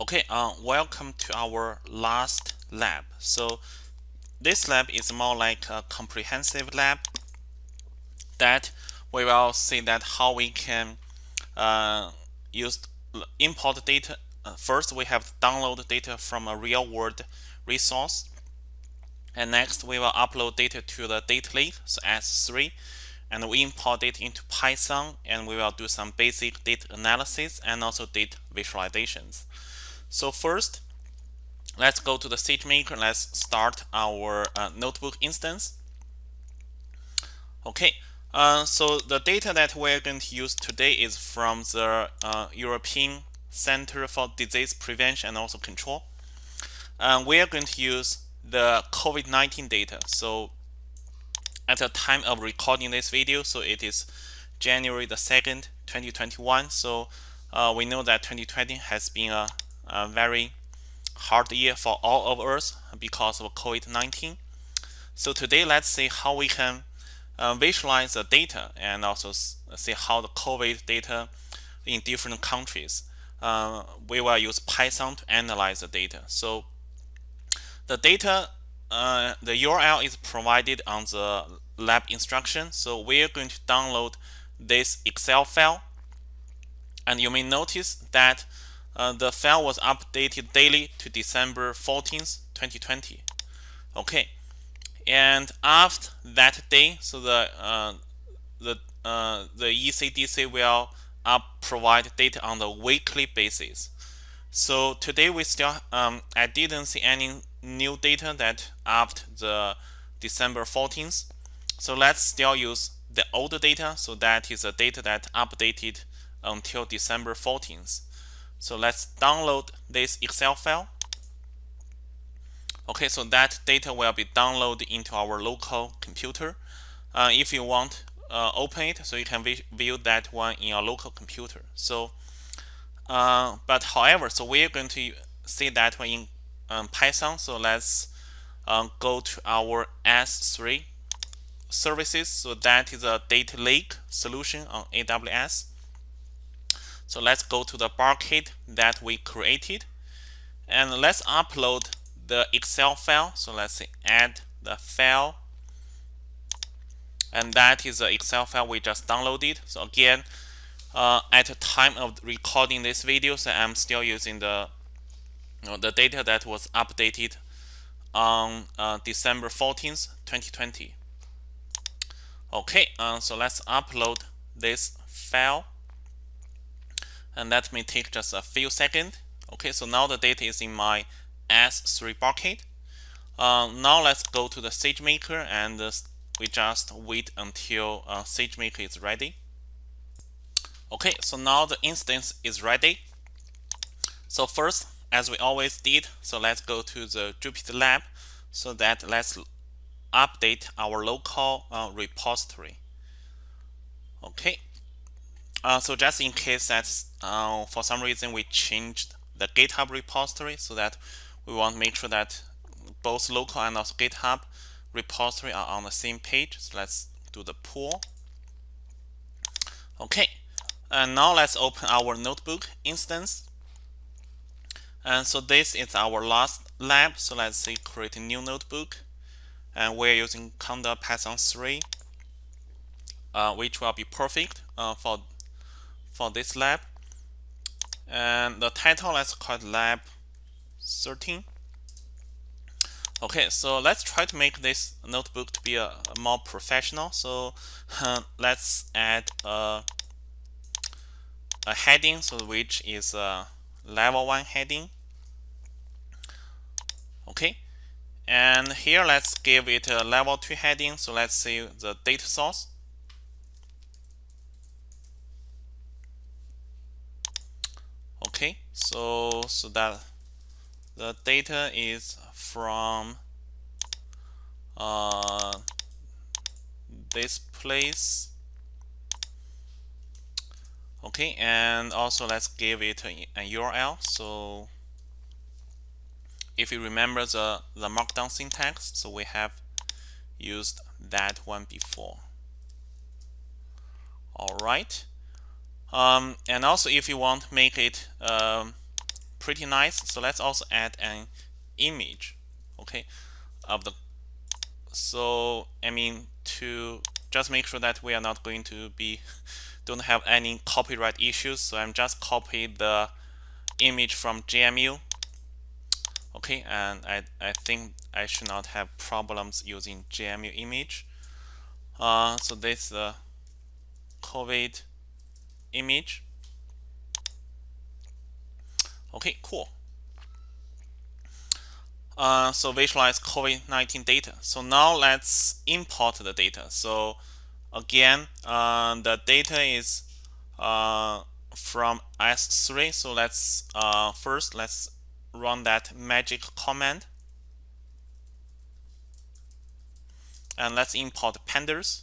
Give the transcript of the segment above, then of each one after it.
Okay, uh, welcome to our last lab. So this lab is more like a comprehensive lab that we will see that how we can uh, use import data. Uh, first, we have download data from a real world resource. And next, we will upload data to the data lake, so S3. And we import it into Python, and we will do some basic data analysis and also data visualizations. So first, let's go to the SageMaker. Let's start our uh, notebook instance. Okay, uh, so the data that we're going to use today is from the uh, European Center for Disease Prevention and also Control. And we are going to use the COVID-19 data. So at the time of recording this video, so it is January the 2nd, 2021. So uh, we know that 2020 has been a a very hard year for all of us because of COVID-19. So today, let's see how we can uh, visualize the data and also see how the COVID data in different countries. Uh, we will use Python to analyze the data. So the data, uh, the URL is provided on the lab instruction. So we're going to download this Excel file. And you may notice that uh, the file was updated daily to December 14th, 2020. Okay, and after that day, so the uh, the uh, the ECDC will up provide data on the weekly basis. So today we still um, I didn't see any new data that after the December 14th. So let's still use the older data. So that is the data that updated until December 14th. So let's download this Excel file. Okay, so that data will be downloaded into our local computer. Uh, if you want uh, open it, so you can view that one in your local computer. So, uh, but however, so we're going to see that one in um, Python. So let's um, go to our S3 services. So that is a data lake solution on AWS. So let's go to the bucket that we created and let's upload the Excel file. So let's say add the file and that is the Excel file we just downloaded. So again, uh, at the time of recording this video, so I'm still using the you know, the data that was updated on uh, December 14th, 2020. Okay, uh, so let's upload this file and that may take just a few seconds. Okay, so now the data is in my S3 bucket. Uh, now let's go to the SageMaker and uh, we just wait until uh, SageMaker is ready. Okay, so now the instance is ready. So first, as we always did, so let's go to the Jupyter Lab so that let's update our local uh, repository. Okay, uh, so just in case that uh, for some reason we changed the GitHub repository so that we want to make sure that both local and also GitHub repository are on the same page. So let's do the pull. Okay, and now let's open our notebook instance. And so this is our last lab. So let's say create a new notebook. And we're using Conda Python 3, uh, which will be perfect uh, for for this lab. And the title, let's call it lab 13. Okay, so let's try to make this notebook to be a, a more professional. So uh, let's add a, a heading, so which is a level one heading. Okay, and here let's give it a level two heading. So let's say the data source. Okay so so that the data is from uh, this place. Okay and also let's give it a, a URL so if you remember the the markdown syntax so we have used that one before. All right um, and also if you want make it um, pretty nice. So let's also add an image, okay, of the. So I mean to just make sure that we are not going to be don't have any copyright issues. So I'm just copy the image from JMU. Okay, and I, I think I should not have problems using JMU image. Uh, so this is the COVID image. Okay, cool. Uh, so visualize COVID-19 data. So now let's import the data. So again, uh, the data is uh, from S3. So let's uh, first let's run that magic command. And let's import pandas.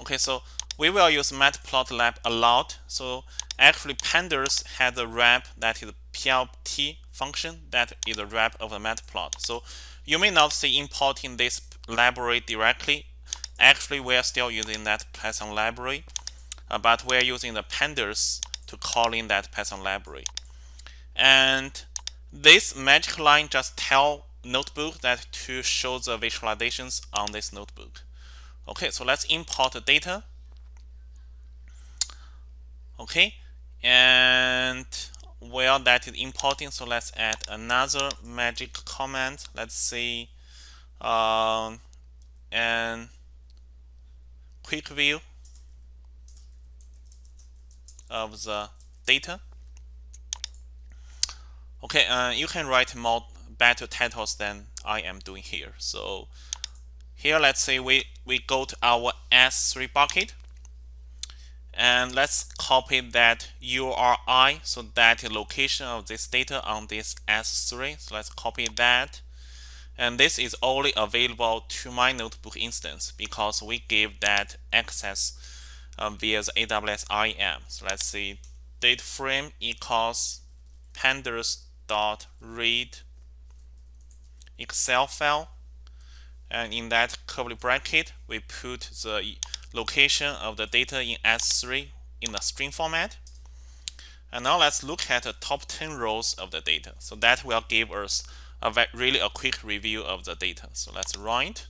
Okay, so we will use matplotlib a lot. So actually pandas has a wrap that is plt function that is a wrap of the matplot. So you may not see importing this library directly. Actually, we are still using that Python library, uh, but we are using the pandas to call in that Python library. And this magic line just tell notebook that to show the visualizations on this notebook. Okay, so let's import the data. Okay, and while that is importing, so let's add another magic command. Let's see, um, and quick view of the data. Okay, uh, you can write more better titles than I am doing here. So here, let's say we, we go to our S3 bucket and let's copy that URI, so that location of this data on this S3. So let's copy that. And this is only available to my notebook instance because we give that access um, via the AWS IAM. So let's see date frame equals pandas dot read Excel file. And in that curly bracket, we put the location of the data in S3 in the string format. And now let's look at the top 10 rows of the data. So that will give us a really a quick review of the data. So let's run it.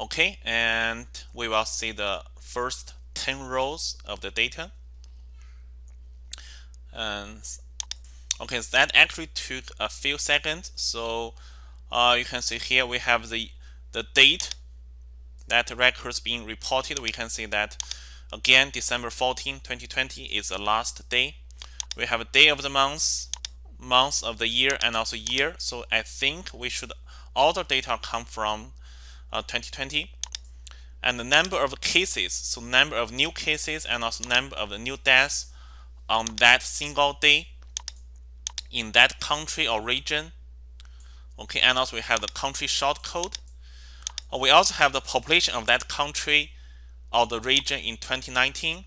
Okay, and we will see the first 10 rows of the data. And okay, so that actually took a few seconds. So uh, you can see here we have the the date that records being reported. We can see that again December 14, 2020 is the last day. We have a day of the month, month of the year, and also year. So I think we should all the data come from uh, 2020 and the number of cases so number of new cases and also number of the new deaths on that single day in that country or region okay and also we have the country short code. Uh, we also have the population of that country or the region in 2019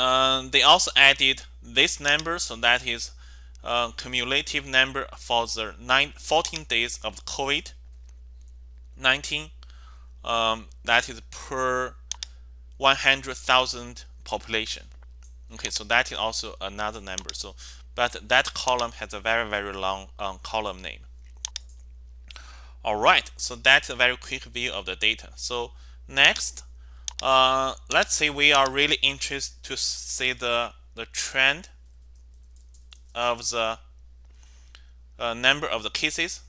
uh, they also added this number so that is uh, cumulative number for the nine, 14 days of COVID 19 um, that is per 100,000 population. Okay so that is also another number. So but that column has a very very long um, column name. All right so that's a very quick view of the data. So next uh, let's say we are really interested to see the the trend of the uh, number of the cases.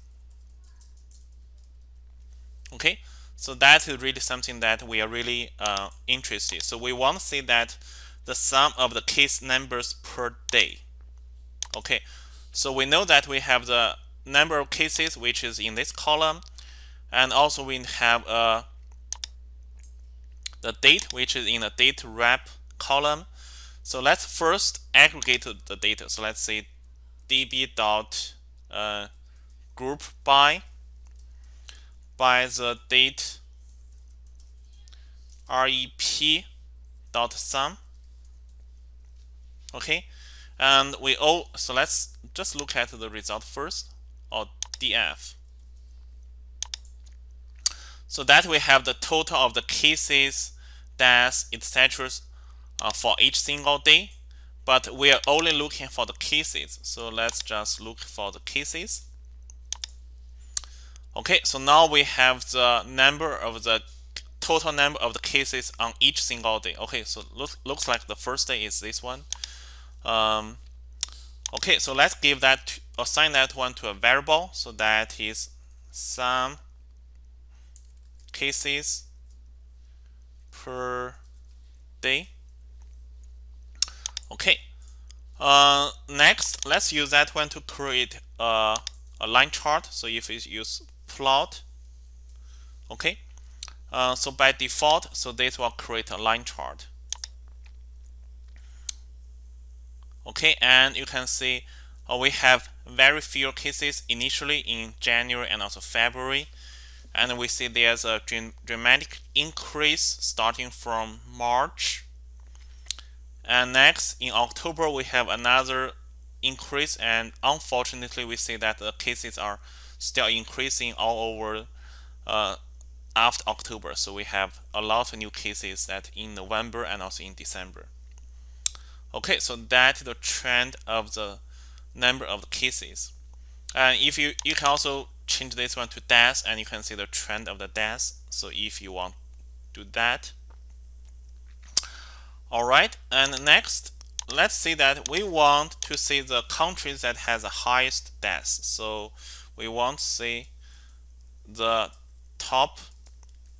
Okay so that is really something that we are really uh, interested. So we want to see that the sum of the case numbers per day okay so we know that we have the number of cases which is in this column and also we have uh, the date which is in the date rep column. So let's first aggregate the data. So let's say df dot uh, group by by the date rep dot sum. Okay and we all so let's just look at the result first or df so that we have the total of the cases deaths, etc. Uh, for each single day, but we are only looking for the cases. So let's just look for the cases. Okay, so now we have the number of the total number of the cases on each single day. Okay, so look, looks like the first day is this one. Um, okay, so let's give that assign that one to a variable. So that is some cases per day. Okay. Uh, next, let's use that one to create a, a line chart. So if we use plot, okay. Uh, so by default, so this will create a line chart. Okay, and you can see uh, we have very few cases initially in January and also February. And we see there's a dramatic increase starting from March. And next, in October, we have another increase. And unfortunately, we see that the cases are still increasing all over uh, after October. So we have a lot of new cases that in November and also in December. Okay, so that is the trend of the number of cases. And if you you can also change this one to deaths and you can see the trend of the deaths. So if you want to do that. All right, and next let's see that we want to see the countries that has the highest deaths. So we want to see the top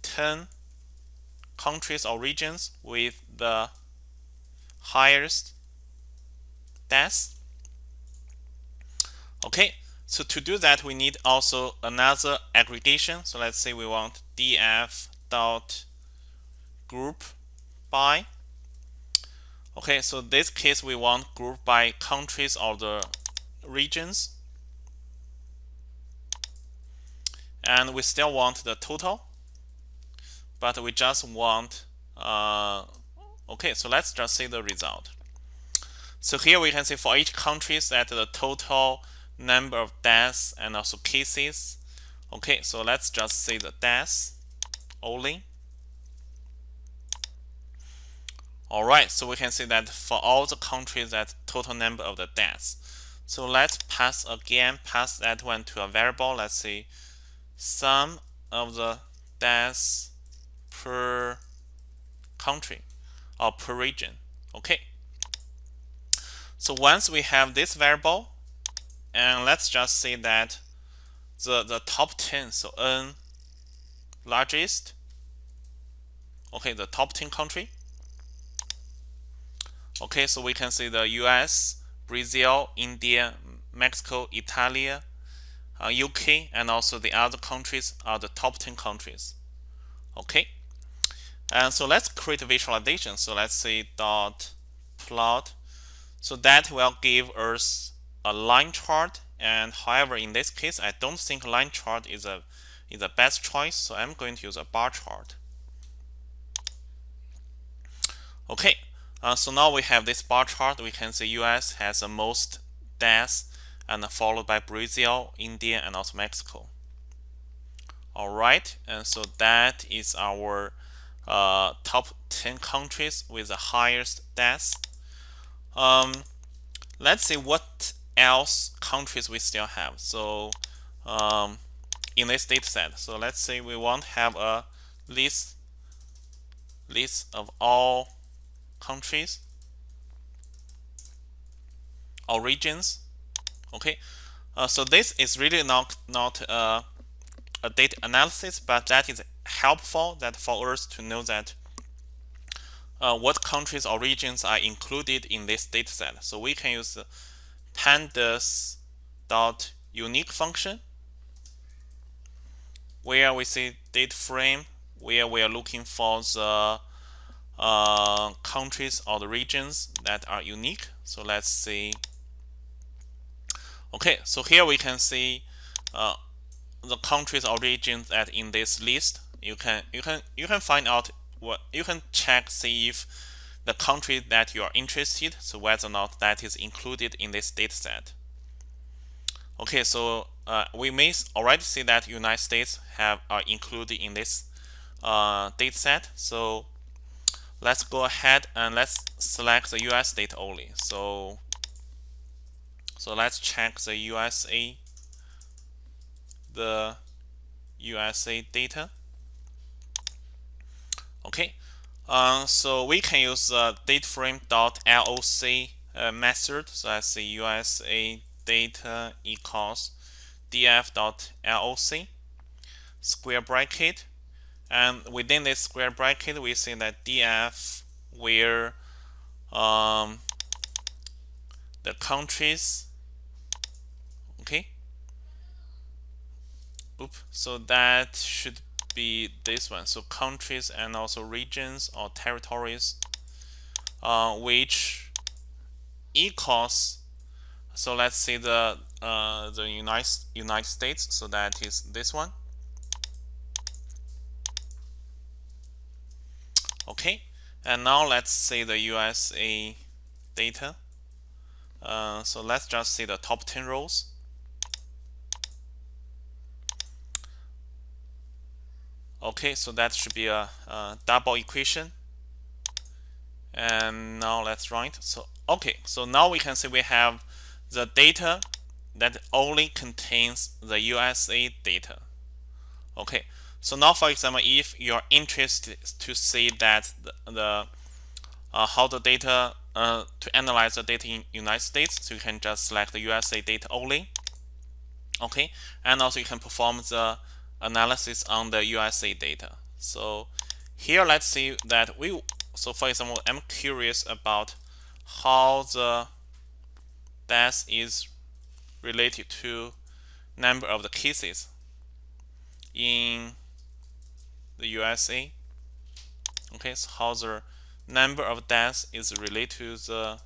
10 countries or regions with the highest deaths. Okay, so to do that, we need also another aggregation. So let's say we want df dot group by. Okay, so this case we want group by countries or the regions. And we still want the total, but we just want, uh, okay, so let's just see the result. So here we can see for each country that the total number of deaths and also cases. Okay, so let's just see the deaths only. All right, so we can see that for all the countries that total number of the deaths. So let's pass again, pass that one to a variable. Let's see sum of the deaths per country or per region. Okay. So once we have this variable, and let's just say that the the top 10 so n largest okay the top 10 country okay so we can see the US Brazil India Mexico Italy uh, UK and also the other countries are the top 10 countries okay and so let's create a visualization. So let's say dot plot. So that will give us a line chart. And however in this case I don't think line chart is a is a best choice. So I'm going to use a bar chart. Okay. Uh, so now we have this bar chart. We can see US has the most deaths and followed by Brazil India and also Mexico. Alright and so that is our uh, top 10 countries with the highest deaths um, let's see what else countries we still have. So um, in this data set, so let's say we want to have a list list of all countries or regions. Okay, uh, so this is really not not uh, a data analysis, but that is helpful that for us to know that uh, what countries or regions are included in this data set. So we can use pandas dot unique function where we see date frame where we are looking for the uh, countries or the regions that are unique. So let's see. Okay, so here we can see uh, the countries or regions that in this list. You can you can you can find out what you can check see if the country that you are interested, so whether or not that is included in this data set. Okay, so uh, we may already see that United States have are included in this uh, data set. So let's go ahead and let's select the US data only. So, so let's check the USA, the USA data. Okay, uh, so we can use the dateframe.loc uh, method. So that's the USA data equals df.loc square bracket. And within this square bracket we see that df where um, the countries okay? Oop, so that should be this one. So countries and also regions or territories uh, which equals so let's see the uh, the United United States. So that is this one. Okay. And now let's see the USA data. Uh, so let's just see the top 10 rows okay so that should be a, a double equation. And now let's it so okay so now we can see we have the data that only contains the USA data. Okay so now for example if you're interested to see that the, the uh, how the data uh, to analyze the data in United States so you can just select the USA data only. Okay and also you can perform the analysis on the USA data. So here let's see that we so for example I'm curious about how the death is related to number of the cases in the USA okay so how the number of deaths is related to the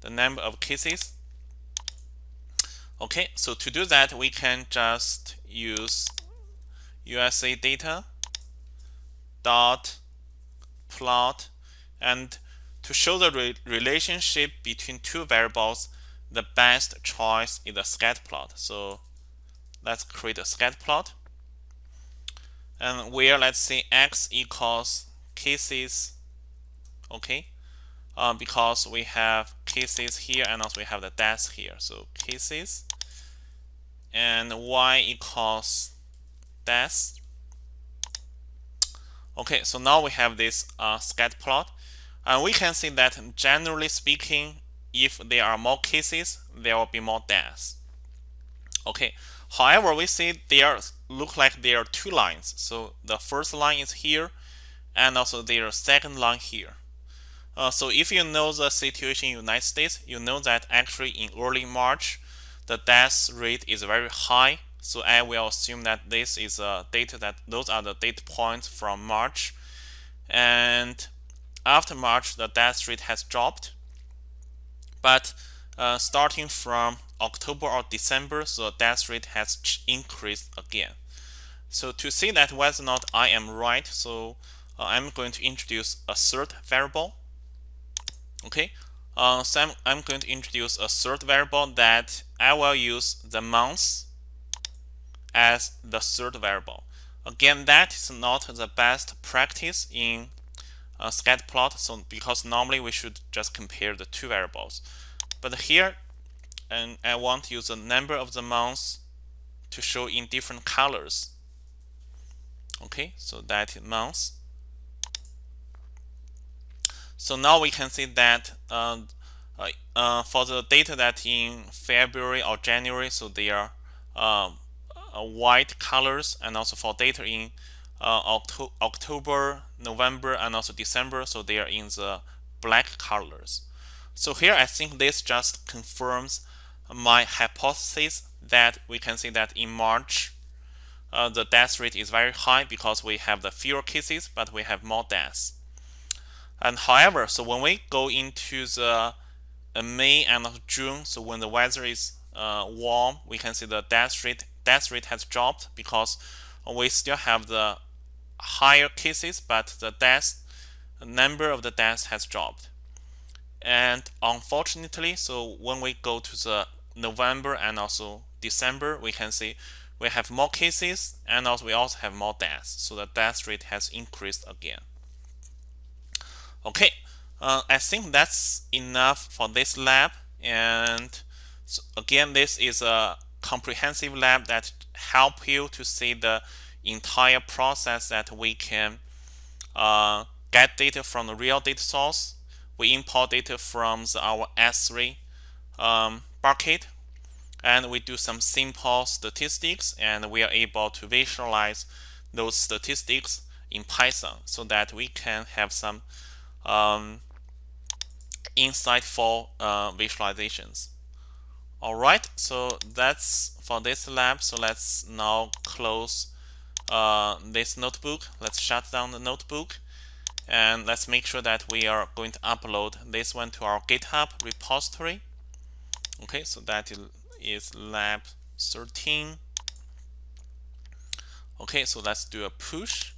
the number of cases. Okay so to do that we can just use USA data dot plot and to show the re relationship between two variables the best choice is a scatter plot. So let's create a scatter plot. And where let's say x equals cases okay uh, because we have cases here and also we have the deaths here. So cases and y equals deaths okay so now we have this uh, scatter plot. And we can see that generally speaking if there are more cases there will be more deaths. Okay however we see there look like there are two lines. So the first line is here and also there second line here. Uh, so if you know the situation in United States, you know that actually in early March, the death rate is very high. So I will assume that this is a data that those are the data points from March. And after March, the death rate has dropped. But uh, starting from October or December, so the death rate has increased again. So to see that whether or not I am right, so uh, I'm going to introduce a third variable okay uh, so I'm, I'm going to introduce a third variable that I will use the months as the third variable. Again that is not the best practice in a scatter plot so because normally we should just compare the two variables. But here and I want to use the number of the months to show in different colors. Okay so that is months. So now we can see that uh, uh, uh, for the data that in February or January, so they are um, uh, white colors, and also for data in uh, Octo October, November, and also December, so they are in the black colors. So here I think this just confirms my hypothesis that we can see that in March uh, the death rate is very high because we have the fewer cases but we have more deaths. And however, so when we go into the uh, May and June, so when the weather is uh, warm, we can see the death rate death rate has dropped because we still have the higher cases, but the death the number of the deaths has dropped. And unfortunately, so when we go to the November and also December, we can see we have more cases and also we also have more deaths. So the death rate has increased again. Okay, uh, I think that's enough for this lab. And so again, this is a comprehensive lab that help you to see the entire process that we can uh, get data from the real data source. We import data from our S3 um, bucket and we do some simple statistics and we are able to visualize those statistics in Python so that we can have some um, insightful uh, visualizations. All right, so that's for this lab. So let's now close uh, this notebook. Let's shut down the notebook and let's make sure that we are going to upload this one to our GitHub repository. Okay, so that is lab 13. Okay, so let's do a push.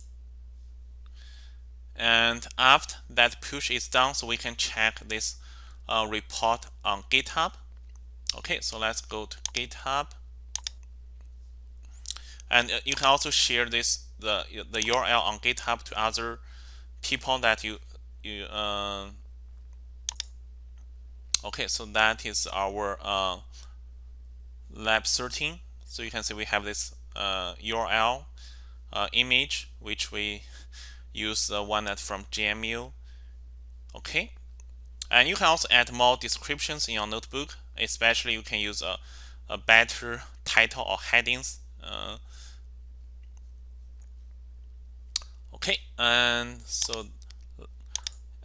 And after that push is done, so we can check this uh, report on GitHub. Okay, so let's go to GitHub. And uh, you can also share this the the URL on GitHub to other people that you you uh, okay so that is our uh, lab 13 so you can see we have this uh, URL uh, image which we use the one that from JMU okay. And you can also add more descriptions in your notebook especially you can use a, a better title or headings uh, okay and so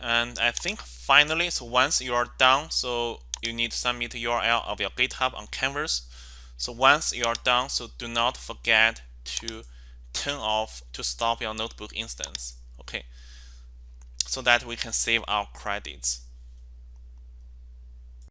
and I think finally so once you are done so you need to submit URL of your GitHub on Canvas. So once you are done so do not forget to turn off to stop your notebook instance okay? So that we can save our credits